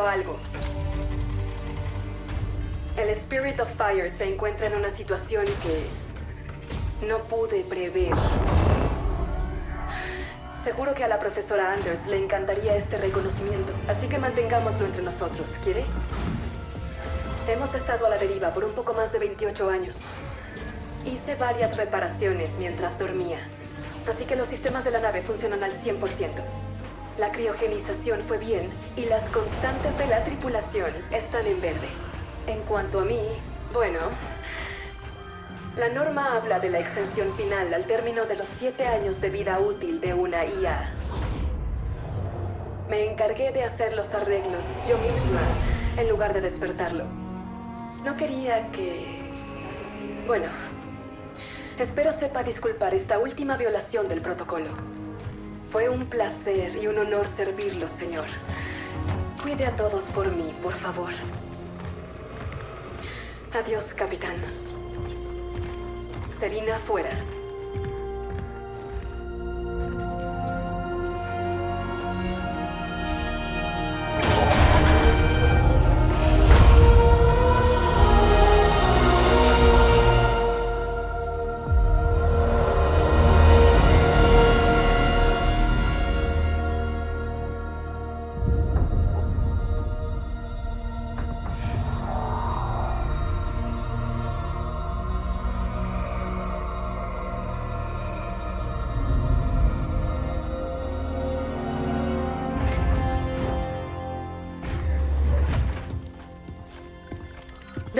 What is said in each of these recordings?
Algo. El Spirit of Fire se encuentra en una situación que no pude prever. Seguro que a la profesora Anders le encantaría este reconocimiento, así que mantengámoslo entre nosotros, ¿quiere? Hemos estado a la deriva por un poco más de 28 años. Hice varias reparaciones mientras dormía, así que los sistemas de la nave funcionan al 100%. La criogenización fue bien y las constantes de la tripulación están en verde. En cuanto a mí, bueno, la norma habla de la extensión final al término de los siete años de vida útil de una IA. Me encargué de hacer los arreglos yo misma, en lugar de despertarlo. No quería que... Bueno, espero sepa disculpar esta última violación del protocolo. Fue un placer y un honor servirlo, señor. Cuide a todos por mí, por favor. Adiós, capitán. Serina fuera.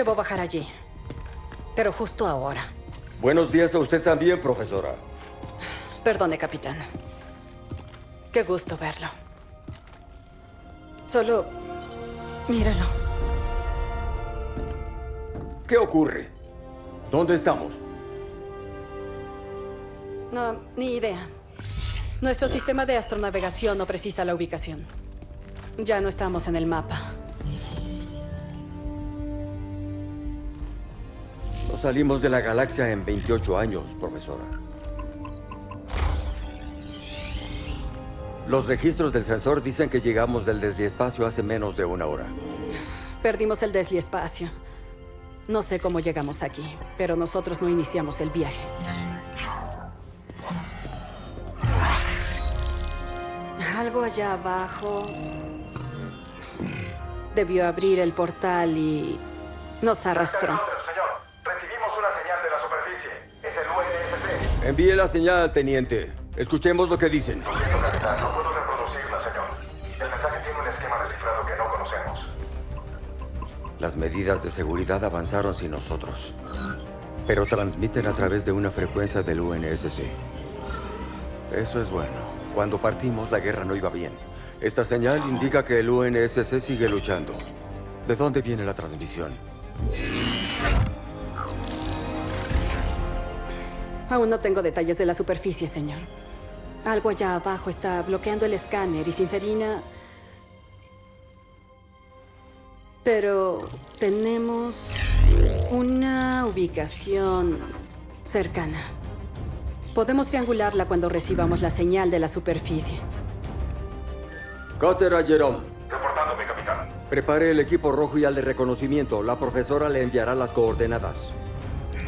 Debo bajar allí. Pero justo ahora. Buenos días a usted también, profesora. Perdone, capitán. Qué gusto verlo. Solo... Míralo. ¿Qué ocurre? ¿Dónde estamos? No, ni idea. Nuestro sistema de astronavegación no precisa la ubicación. Ya no estamos en el mapa. Salimos de la galaxia en 28 años, profesora. Los registros del sensor dicen que llegamos del desliespacio hace menos de una hora. Perdimos el desliespacio. No sé cómo llegamos aquí, pero nosotros no iniciamos el viaje. Algo allá abajo... Debió abrir el portal y... nos arrastró. Envíe la señal, teniente. Escuchemos lo que dicen. Lo siento, capitán. No puedo reproducirla, señor. El mensaje tiene un esquema descifrado que no conocemos. Las medidas de seguridad avanzaron sin nosotros. Pero transmiten a través de una frecuencia del UNSC. Eso es bueno. Cuando partimos, la guerra no iba bien. Esta señal indica que el UNSC sigue luchando. ¿De dónde viene la transmisión? Aún no tengo detalles de la superficie, señor. Algo allá abajo está bloqueando el escáner y sin Serina... Pero tenemos una ubicación cercana. Podemos triangularla cuando recibamos la señal de la superficie. Cutter a Jerome. Reportándome, capitán. Prepare el equipo rojo y al de reconocimiento. La profesora le enviará las coordenadas.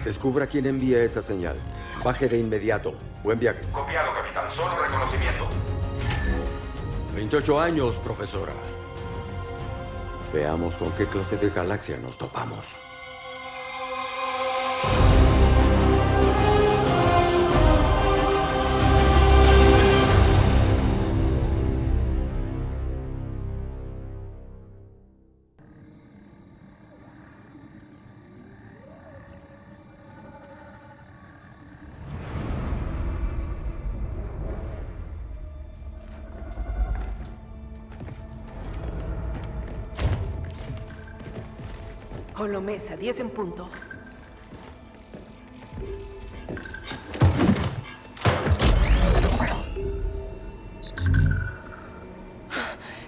Descubra quién envía esa señal. Baje de inmediato. Buen viaje. Copiado, capitán. Solo reconocimiento. 28 años, profesora. Veamos con qué clase de galaxia nos topamos. Holomesa, 10 en punto.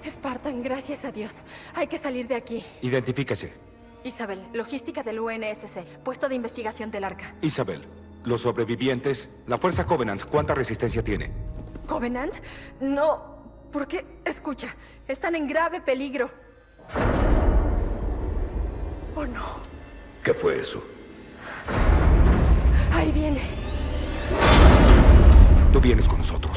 Spartan, gracias a Dios. Hay que salir de aquí. Identifíquese. Isabel, logística del UNSC, puesto de investigación del arca. Isabel, los sobrevivientes, la Fuerza Covenant, ¿cuánta resistencia tiene? ¿Covenant? No. ¿Por qué? Escucha, están en grave peligro. Oh no, ¿Qué fue eso? ahí viene. Tú vienes con nosotros.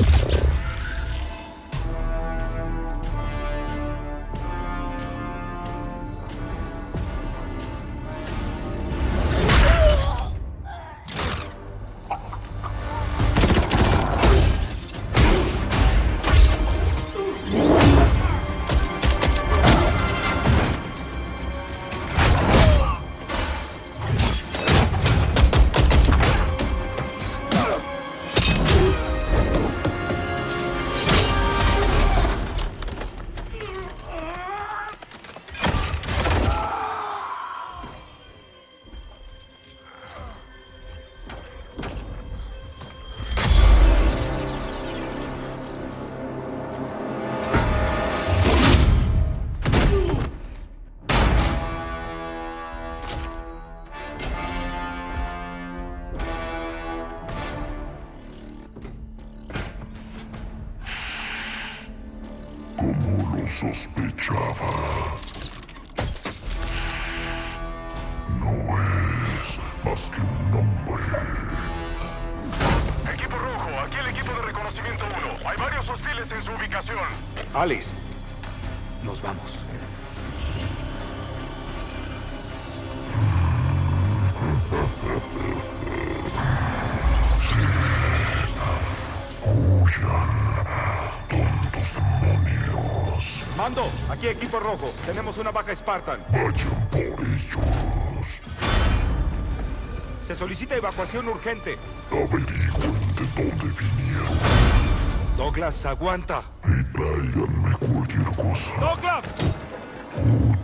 Ubicación. Alice, nos vamos. Huyan, tontos demonios. Mando, aquí equipo rojo. Tenemos una baja Spartan. Vayan por ellos. Se solicita evacuación urgente. Averigüen de dónde vinieron Douglas, aguanta. Tráiganme cualquier cosa ¡Douglas! útil.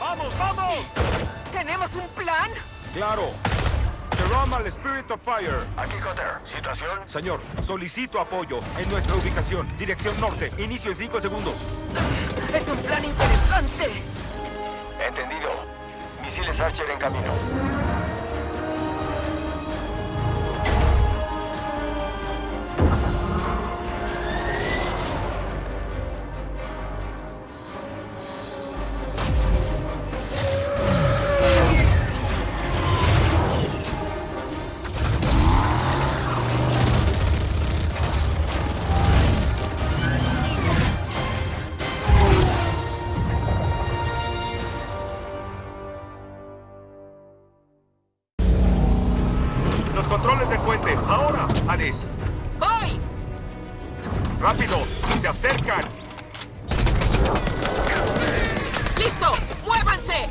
¡Vamos, vamos! ¿Tenemos un plan? Claro. Jerome al Spirit of Fire. Aquí Cutter. ¿Situación? Señor, solicito apoyo en nuestra ubicación. Dirección norte. Inicio en 5 segundos. Es un plan interesante. Entendido. Misiles Archer en camino.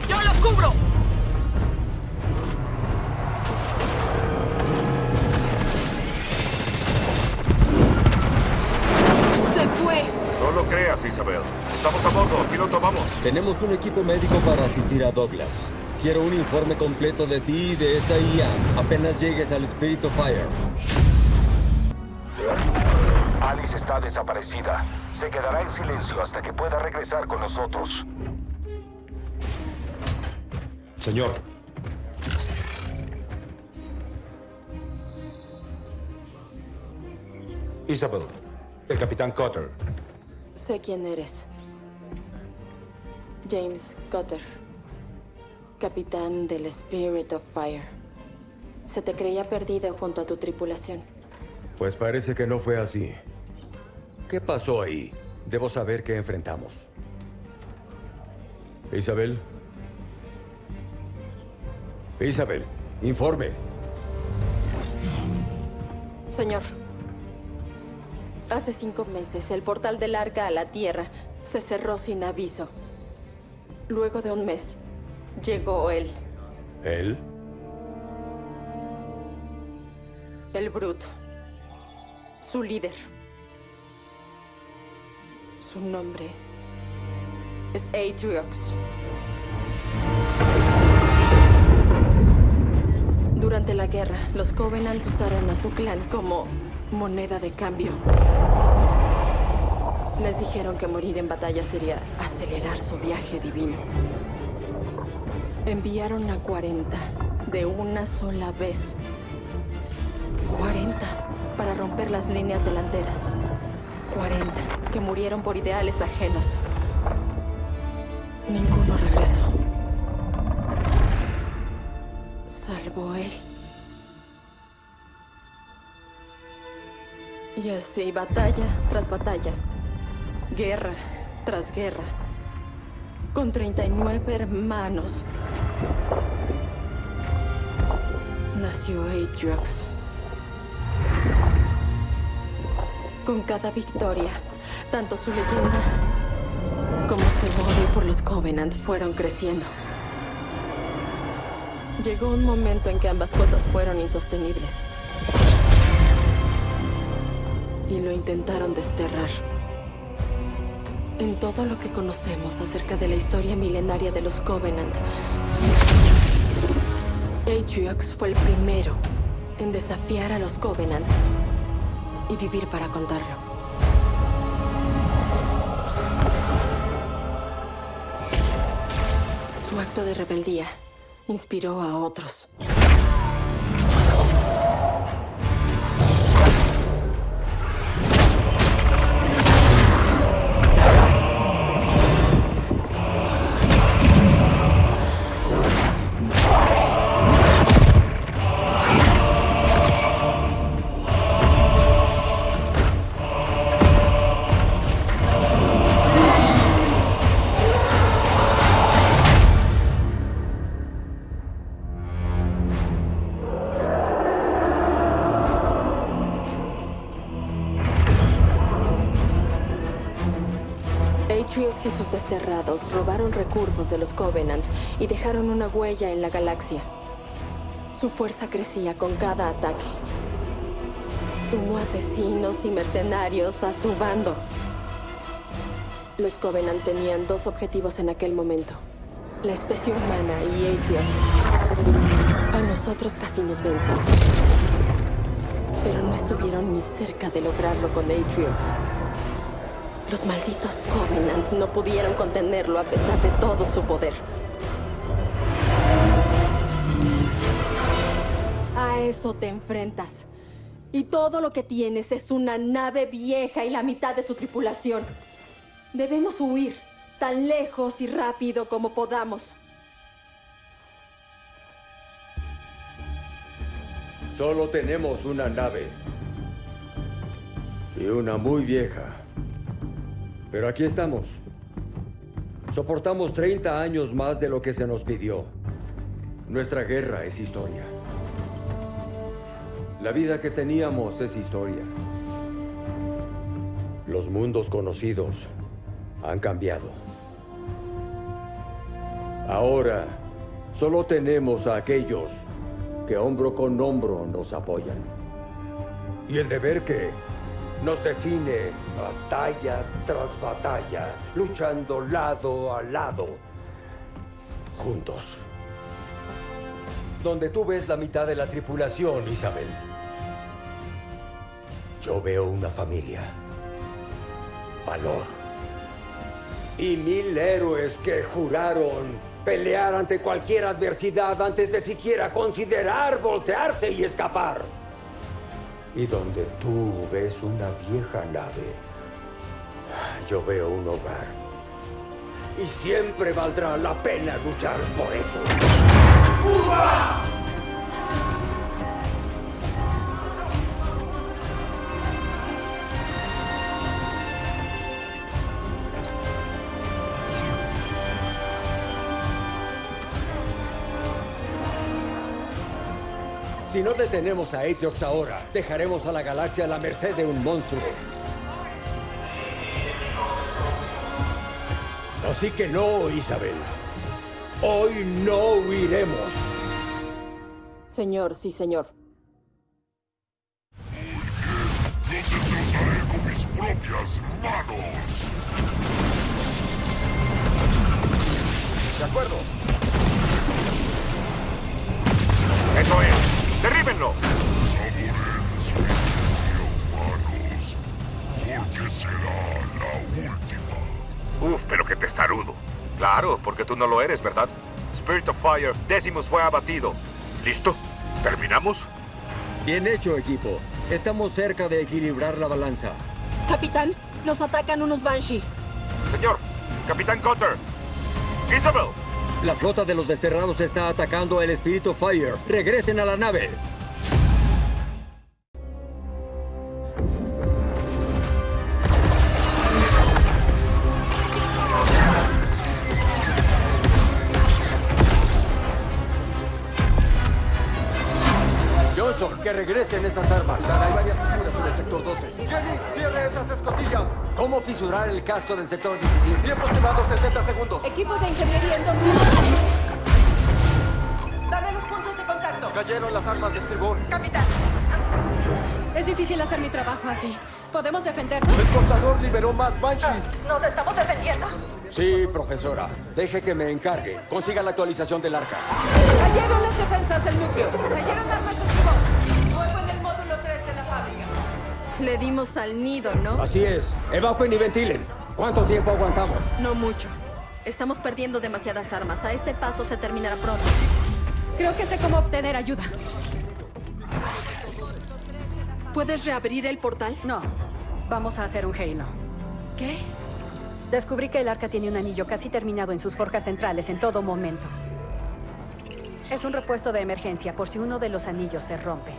¡Yo los cubro! ¡Se fue! No lo creas, Isabel. Estamos a bordo. Aquí lo tomamos. Tenemos un equipo médico para asistir a Douglas. Quiero un informe completo de ti y de esa IA apenas llegues al Spirit of Fire. Alice está desaparecida. Se quedará en silencio hasta que pueda regresar con nosotros. Señor. Isabel, el capitán Cotter. Sé quién eres. James Cotter. Capitán del Spirit of Fire. Se te creía perdido junto a tu tripulación. Pues parece que no fue así. ¿Qué pasó ahí? Debo saber qué enfrentamos. Isabel. Isabel, informe. Señor, hace cinco meses el portal del arca a la Tierra se cerró sin aviso. Luego de un mes, llegó él, ¿Él? el Brute, su líder. Su nombre es Atriox. Durante la guerra, los Covenant usaron a su clan como moneda de cambio. Les dijeron que morir en batalla sería acelerar su viaje divino. Enviaron a 40 de una sola vez. 40 para romper las líneas delanteras. 40 que murieron por ideales ajenos. Ninguno regresó. Él. Y así, batalla tras batalla, guerra tras guerra, con 39 hermanos, nació Atriox. Con cada victoria, tanto su leyenda como su odio por los Covenant fueron creciendo. Llegó un momento en que ambas cosas fueron insostenibles. Y lo intentaron desterrar. En todo lo que conocemos acerca de la historia milenaria de los Covenant, Atriox fue el primero en desafiar a los Covenant y vivir para contarlo. Su acto de rebeldía inspiró a otros. Robaron recursos de los Covenant y dejaron una huella en la galaxia. Su fuerza crecía con cada ataque. Sumó asesinos y mercenarios a su bando. Los Covenant tenían dos objetivos en aquel momento. La especie humana y Atriox. A nosotros casi nos vencen. Pero no estuvieron ni cerca de lograrlo con Atriox. Los malditos Covenant no pudieron contenerlo a pesar de todo su poder. A eso te enfrentas. Y todo lo que tienes es una nave vieja y la mitad de su tripulación. Debemos huir tan lejos y rápido como podamos. Solo tenemos una nave. Y una muy vieja. Pero aquí estamos. Soportamos 30 años más de lo que se nos pidió. Nuestra guerra es historia. La vida que teníamos es historia. Los mundos conocidos han cambiado. Ahora, solo tenemos a aquellos que hombro con hombro nos apoyan. Y el deber que nos define batalla tras batalla, luchando lado a lado, juntos. Donde tú ves la mitad de la tripulación, Isabel, yo veo una familia, valor y mil héroes que juraron pelear ante cualquier adversidad antes de siquiera considerar voltearse y escapar. Y donde tú ves una vieja nave, yo veo un hogar. Y siempre valdrá la pena luchar por eso. ¡Cuba! Si no detenemos a Atriox ahora, dejaremos a la galaxia a la merced de un monstruo. Así que no, Isabel. Hoy no huiremos. Señor, sí, señor. Los destrozaré con mis propias manos. De acuerdo. Eso es. ¡Derríbenlo! Saboren su victoria, humanos. Porque será la última. Uf, pero qué testarudo. Claro, porque tú no lo eres, ¿verdad? Spirit of Fire, Decimus fue abatido. ¿Listo? ¿Terminamos? Bien hecho, equipo. Estamos cerca de equilibrar la balanza. Capitán, nos atacan unos Banshee. Señor, Capitán Cotter. Isabel. La flota de los desterrados está atacando el Espíritu Fire. Regresen a la nave. Regresen esas armas. Hay varias fisuras en el sector 12. Jenny, cierre esas escotillas. ¿Cómo fisurar el casco del sector 17? Tiempo estimado 60 segundos. Equipo de ingeniería en dos minutos. Dame los puntos de contacto. Cayeron las armas de estribor. Capitán. Es difícil hacer mi trabajo así. ¿Podemos defendernos? El portador liberó más Banshee. ¿Nos estamos defendiendo? Sí, profesora. Deje que me encargue. Consiga la actualización del arca. Cayeron las defensas del núcleo. Cayeron armas de estribor. Le dimos al nido, ¿no? Así es. Evacuen y ventilen. ¿Cuánto tiempo aguantamos? No mucho. Estamos perdiendo demasiadas armas. A este paso se terminará pronto. Creo que sé cómo obtener ayuda. ¿Puedes reabrir el portal? No. Vamos a hacer un Halo. ¿Qué? Descubrí que el arca tiene un anillo casi terminado en sus forjas centrales en todo momento. Es un repuesto de emergencia por si uno de los anillos se rompe.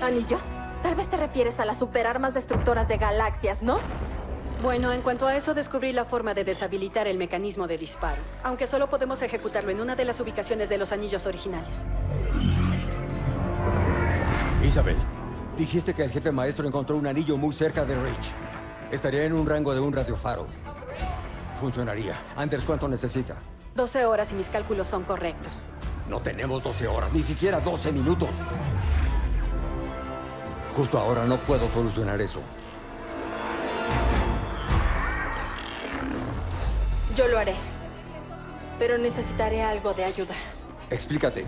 ¿Anillos? Tal vez te refieres a las superarmas destructoras de galaxias, ¿no? Bueno, en cuanto a eso, descubrí la forma de deshabilitar el mecanismo de disparo. Aunque solo podemos ejecutarlo en una de las ubicaciones de los anillos originales. Isabel, dijiste que el jefe maestro encontró un anillo muy cerca de Reach. Estaría en un rango de un radiofaro. Funcionaría. Anders, ¿cuánto necesita? 12 horas y mis cálculos son correctos. No tenemos 12 horas, ni siquiera 12 minutos. Justo ahora no puedo solucionar eso. Yo lo haré. Pero necesitaré algo de ayuda. Explícate.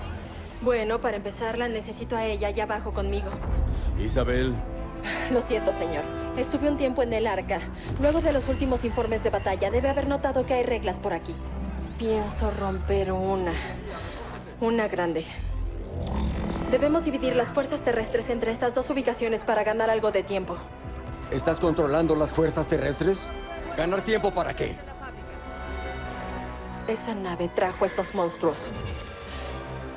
Bueno, para empezar, la necesito a ella allá abajo conmigo. Isabel. Lo siento, señor. Estuve un tiempo en el arca. Luego de los últimos informes de batalla, debe haber notado que hay reglas por aquí. Pienso romper una. Una grande. Debemos dividir las fuerzas terrestres entre estas dos ubicaciones para ganar algo de tiempo. ¿Estás controlando las fuerzas terrestres? ¿Ganar tiempo para qué? Esa nave trajo esos monstruos.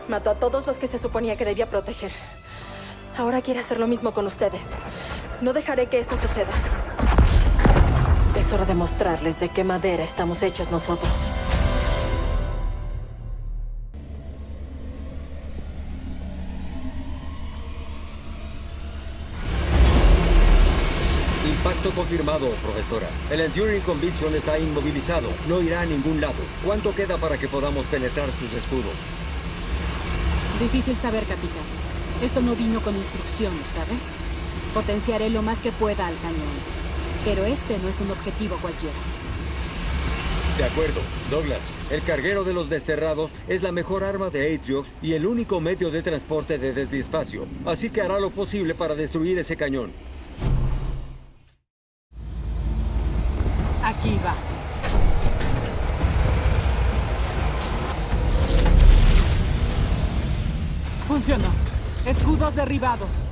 Mató a todos los que se suponía que debía proteger. Ahora quiere hacer lo mismo con ustedes. No dejaré que eso suceda. Es hora de mostrarles de qué madera estamos hechos nosotros. Confirmado, profesora. El Enduring Conviction está inmovilizado. No irá a ningún lado. ¿Cuánto queda para que podamos penetrar sus escudos? Difícil saber, capitán. Esto no vino con instrucciones, ¿sabe? Potenciaré lo más que pueda al cañón. Pero este no es un objetivo cualquiera. De acuerdo. Douglas, el carguero de los desterrados es la mejor arma de Atriox y el único medio de transporte de desde espacio. Así que hará lo posible para destruir ese cañón. Derribados.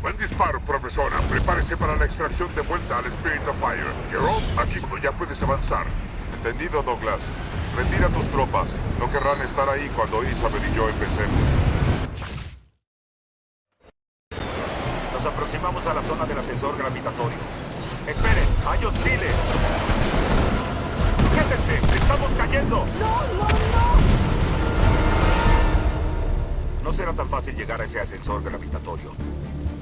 Buen disparo, profesora. Prepárese para la extracción de vuelta al Spirit of Fire. Jerome, aquí ya puedes avanzar. Entendido, Douglas. Retira tus tropas. No querrán estar ahí cuando Isabel y yo empecemos. Nos aproximamos a la zona del ascensor gravitatorio. ¡Esperen! ¡Hay hostiles! ¡Sujétense! ¡Estamos cayendo! ¡No, no, no! No será tan fácil llegar a ese ascensor gravitatorio.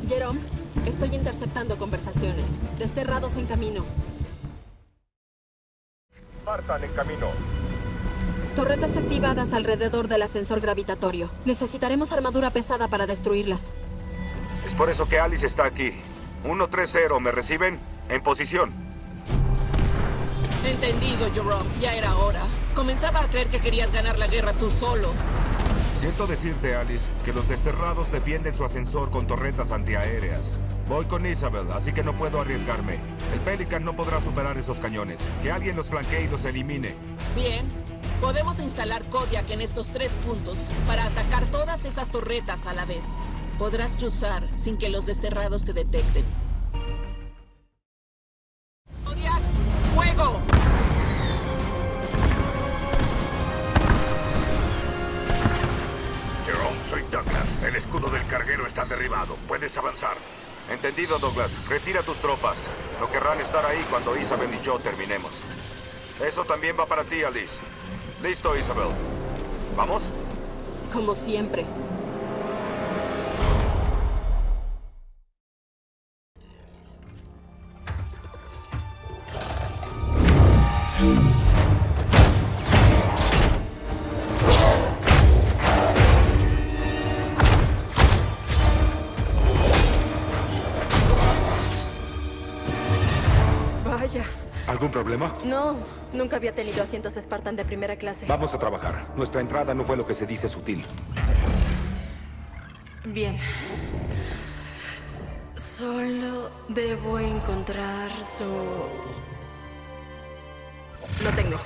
Jerome, estoy interceptando conversaciones. Desterrados en camino. Spartan en camino. Torretas activadas alrededor del ascensor gravitatorio. Necesitaremos armadura pesada para destruirlas. Es por eso que Alice está aquí. 1-3-0, ¿me reciben? En posición. Entendido, Jerome. Ya era hora. Comenzaba a creer que querías ganar la guerra tú solo. Siento decirte, Alice, que los desterrados defienden su ascensor con torretas antiaéreas. Voy con Isabel, así que no puedo arriesgarme. El Pelican no podrá superar esos cañones. Que alguien los flanquee y los elimine. Bien. Podemos instalar Kodiak en estos tres puntos para atacar todas esas torretas a la vez. Podrás cruzar sin que los desterrados te detecten. Derribado. Puedes avanzar. Entendido, Douglas. Retira tus tropas. No querrán estar ahí cuando Isabel y yo terminemos. Eso también va para ti, Alice. Listo, Isabel. ¿Vamos? Como siempre. No, nunca había tenido asientos Spartan de primera clase. Vamos a trabajar. Nuestra entrada no fue lo que se dice sutil. Bien. Solo debo encontrar su... Lo tengo.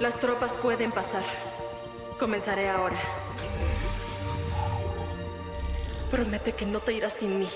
Las tropas pueden pasar. Comenzaré ahora. Promete que no te irás sin mí.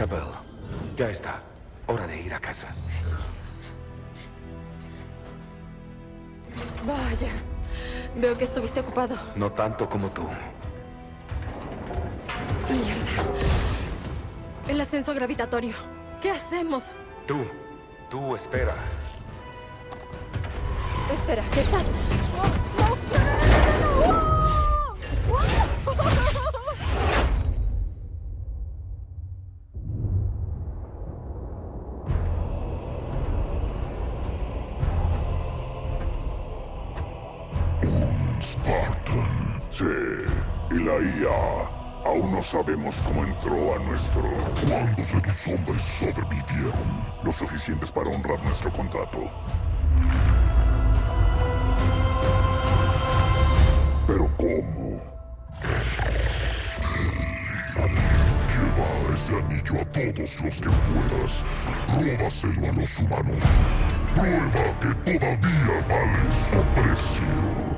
Isabel, ya está. Hora de ir a casa. Vaya. Veo que estuviste ocupado. No tanto como tú. Mierda. El ascenso gravitatorio. ¿Qué hacemos? Tú, tú espera. Espera, ¿qué estás? Sí, y la. Aún no sabemos cómo entró a nuestro... ¿Cuántos de tus hombres sobrevivieron? Lo suficientes para honrar nuestro contrato. Pero ¿cómo? Lleva ese anillo a todos los que puedas. Róbaselo a los humanos. Prueba que todavía vale su precio.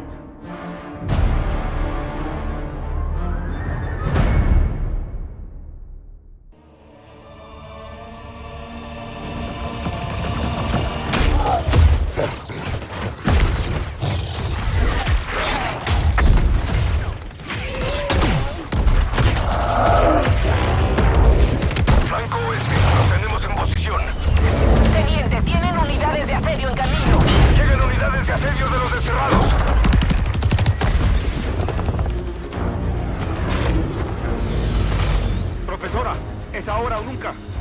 Es ahora o nunca.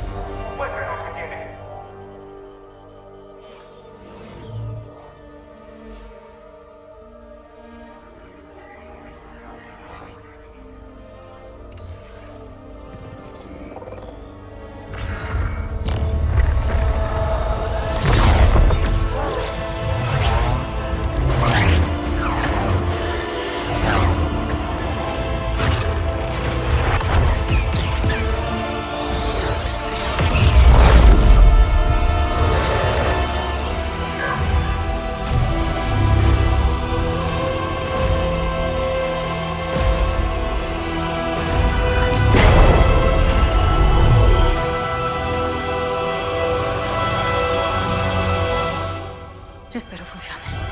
Espero funcione.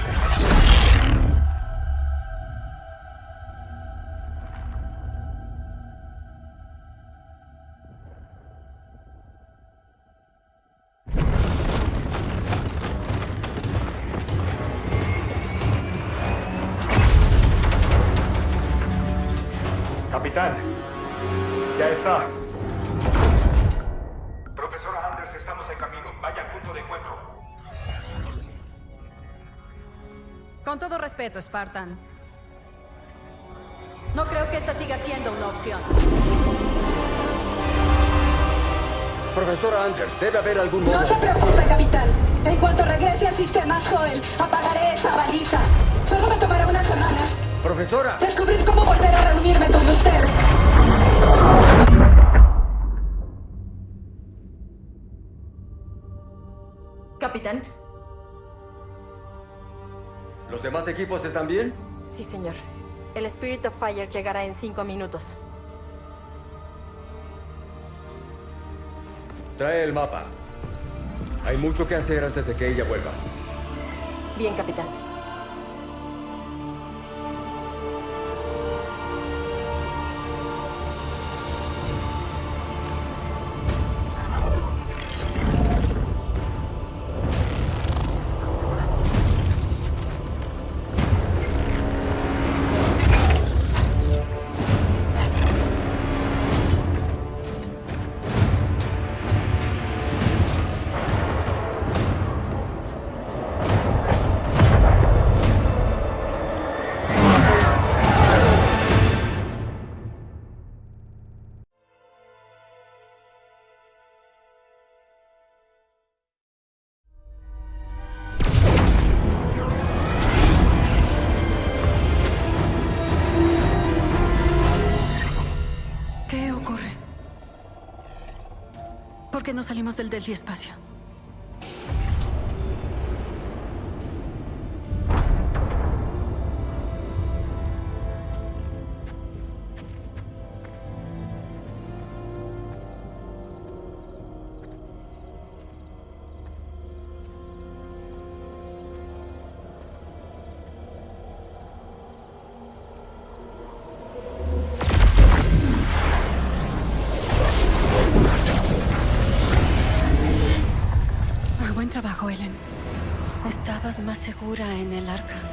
Respeto, Spartan. No creo que esta siga siendo una opción. Profesora Anders, debe haber algún modo... No se preocupe, capitán. En cuanto regrese al sistema Zoel, apagaré esa baliza. Solo me tomará unas semanas. Profesora. Descubrir cómo volver a reunirme con ustedes. Capitán. ¿Los demás equipos están bien? Sí, señor. El Spirit of Fire llegará en cinco minutos. Trae el mapa. Hay mucho que hacer antes de que ella vuelva. Bien, capitán. ¿Por qué no salimos del Delhi Espacio? Segura en el arca.